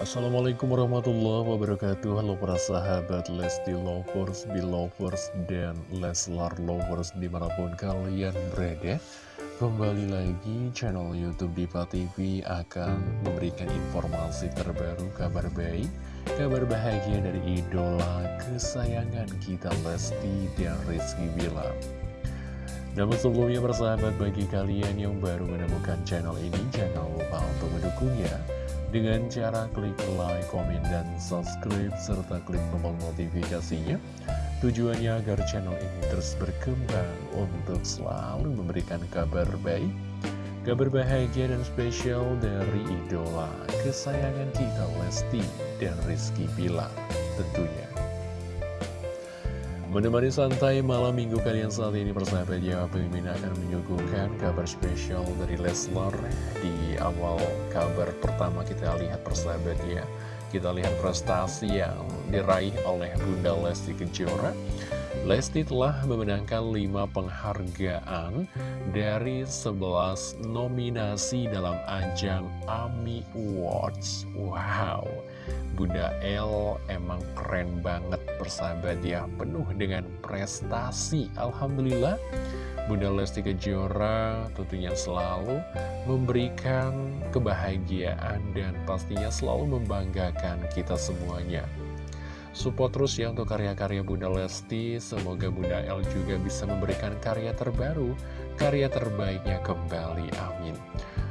Assalamualaikum warahmatullahi wabarakatuh. Halo para sahabat Lesti Lovers, Belovers, dan Leslar Lovers di mana pun kalian berada. Kembali lagi channel Youtube Diva TV akan memberikan informasi terbaru kabar baik Kabar bahagia dari idola kesayangan kita Lesti dan Rizky Bilar namun sebelumnya bersahabat bagi kalian yang baru menemukan channel ini Jangan lupa untuk mendukungnya Dengan cara klik like, komen, dan subscribe Serta klik tombol notifikasinya Tujuannya agar channel ini terus berkembang Untuk selalu memberikan kabar baik Kabar bahagia dan spesial dari idola Kesayangan kita Lesti dan Rizky Bilar Tentunya Menemani santai malam minggu kalian saat ini persahabat ya Pemimpin akan menyuguhkan kabar spesial dari Leslar Di awal kabar pertama kita lihat persahabat ya. Kita lihat prestasi yang diraih oleh Bunda Lesti Kejora Lesti telah memenangkan 5 penghargaan dari 11 nominasi dalam ajang AMI Awards. Wow. Bunda L emang keren banget persahabat ya. Penuh dengan prestasi Alhamdulillah. Bunda Lesti Kejora tentunya selalu memberikan kebahagiaan dan pastinya selalu membanggakan kita semuanya Support terus ya untuk karya-karya Bunda Lesti. Semoga Bunda L juga bisa memberikan karya terbaru Karya terbaiknya kembali, amin.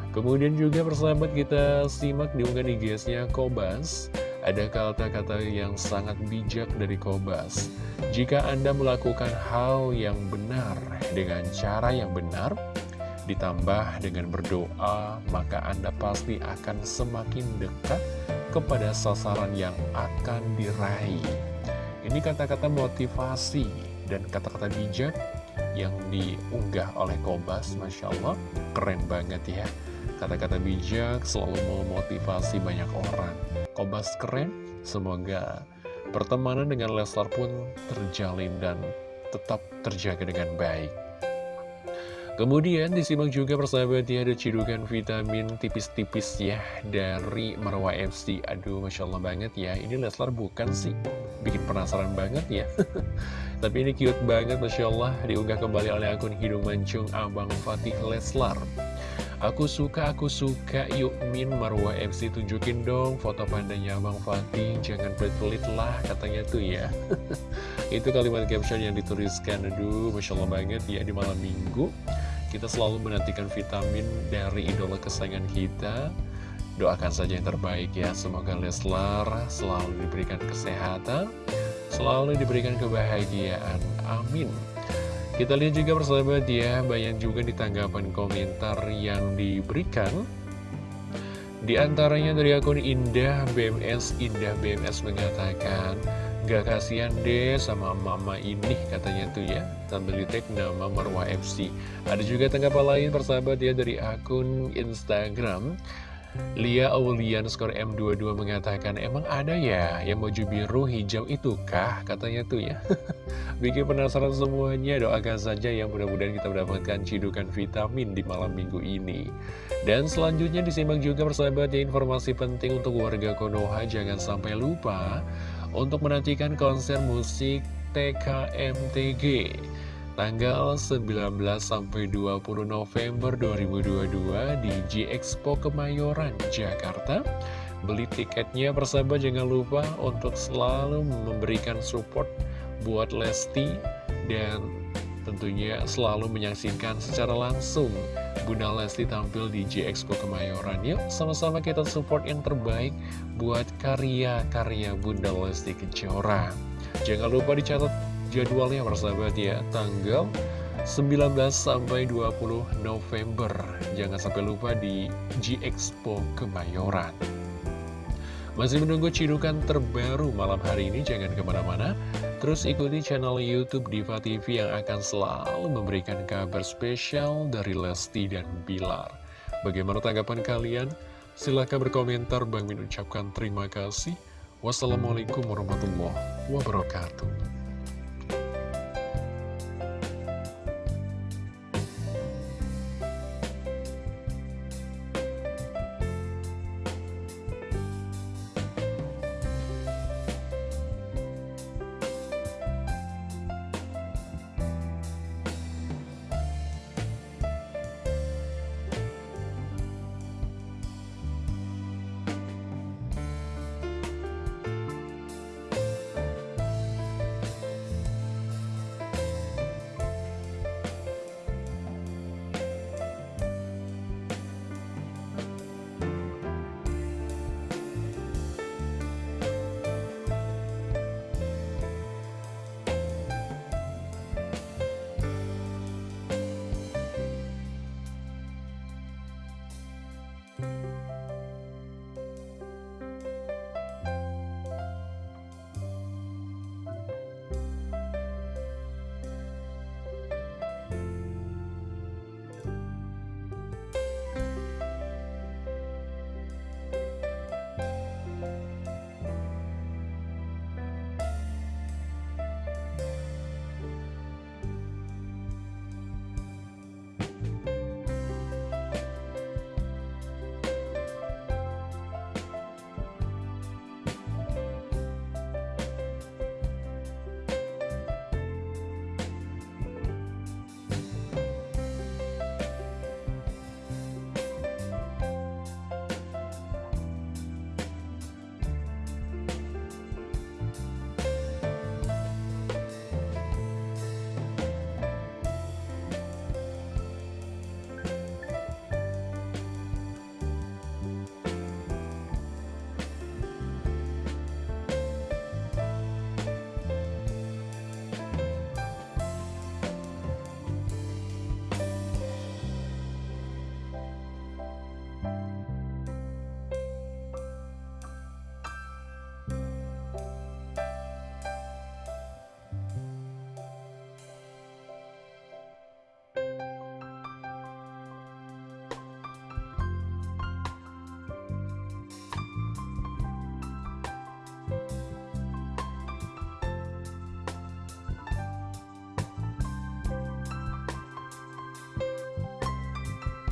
Kemudian juga persahabat kita simak diunggah di nya Kobas. Ada kata-kata yang sangat bijak dari Kobas. Jika Anda melakukan hal yang benar dengan cara yang benar, ditambah dengan berdoa, maka Anda pasti akan semakin dekat kepada sasaran yang akan diraih. Ini kata-kata motivasi dan kata-kata bijak yang diunggah oleh Kobas, Masya Allah, keren banget ya. Kata-kata bijak selalu memotivasi banyak orang. Kobas keren, semoga pertemanan dengan Leslar pun terjalin dan tetap terjaga dengan baik. Kemudian disimak juga persahabat ya ada cidukan vitamin tipis-tipis ya dari Marwa FC. Aduh Masya Allah banget ya, ini Leslar bukan sih, bikin penasaran banget ya. Tapi ini cute banget Masya Allah, diunggah kembali oleh akun Hidung Mancung Abang Fatih Leslar. Aku suka, aku suka, yuk Min Marwah MC tunjukin dong foto pandanya Bang Fatih, jangan pelit-pelit lah katanya tuh ya. Itu kalimat caption yang dituliskan, aduh Masya Allah banget ya di malam minggu. Kita selalu menantikan vitamin dari idola kesayangan kita. Doakan saja yang terbaik ya, semoga Leslar selalu diberikan kesehatan, selalu diberikan kebahagiaan. Amin. Kita lihat juga persahabat ya, banyak juga di tanggapan komentar yang diberikan. Di antaranya dari akun Indah BMS, Indah BMS mengatakan, Gak kasihan deh sama mama ini katanya tuh ya. Sambil di nama Marwah FC Ada juga tanggapan lain persahabat ya dari akun Instagram. Lia Aulian skor M22 mengatakan Emang ada ya yang baju biru hijau itu kah? Katanya tuh ya. Bikin penasaran semuanya Doakan saja yang mudah-mudahan kita mendapatkan cidukan vitamin di malam minggu ini. Dan selanjutnya disimak juga persahabat ya Informasi penting untuk warga Konoha Jangan sampai lupa Untuk menantikan konser musik TKMTG tanggal 19 sampai 20 November 2022 di G Expo Kemayoran, Jakarta. Beli tiketnya persahabat jangan lupa untuk selalu memberikan support buat Lesti dan tentunya selalu menyaksikan secara langsung Bunda Lesti tampil di G Expo Kemayoran. Yuk sama-sama kita support yang terbaik buat karya-karya Bunda Lesti Kejora. Jangan lupa dicatat jadwalnya persahabat ya tanggal 19 sampai 20 November jangan sampai lupa di G Expo Kemayoran masih menunggu cidukan terbaru malam hari ini jangan ke mana-mana. Terus ikuti channel Youtube Diva TV yang akan selalu memberikan kabar spesial dari Lesti dan Bilar. Bagaimana tanggapan kalian? silahkan berkomentar. Bang Min ucapkan terima kasih. Wassalamualaikum warahmatullahi wabarakatuh Bye.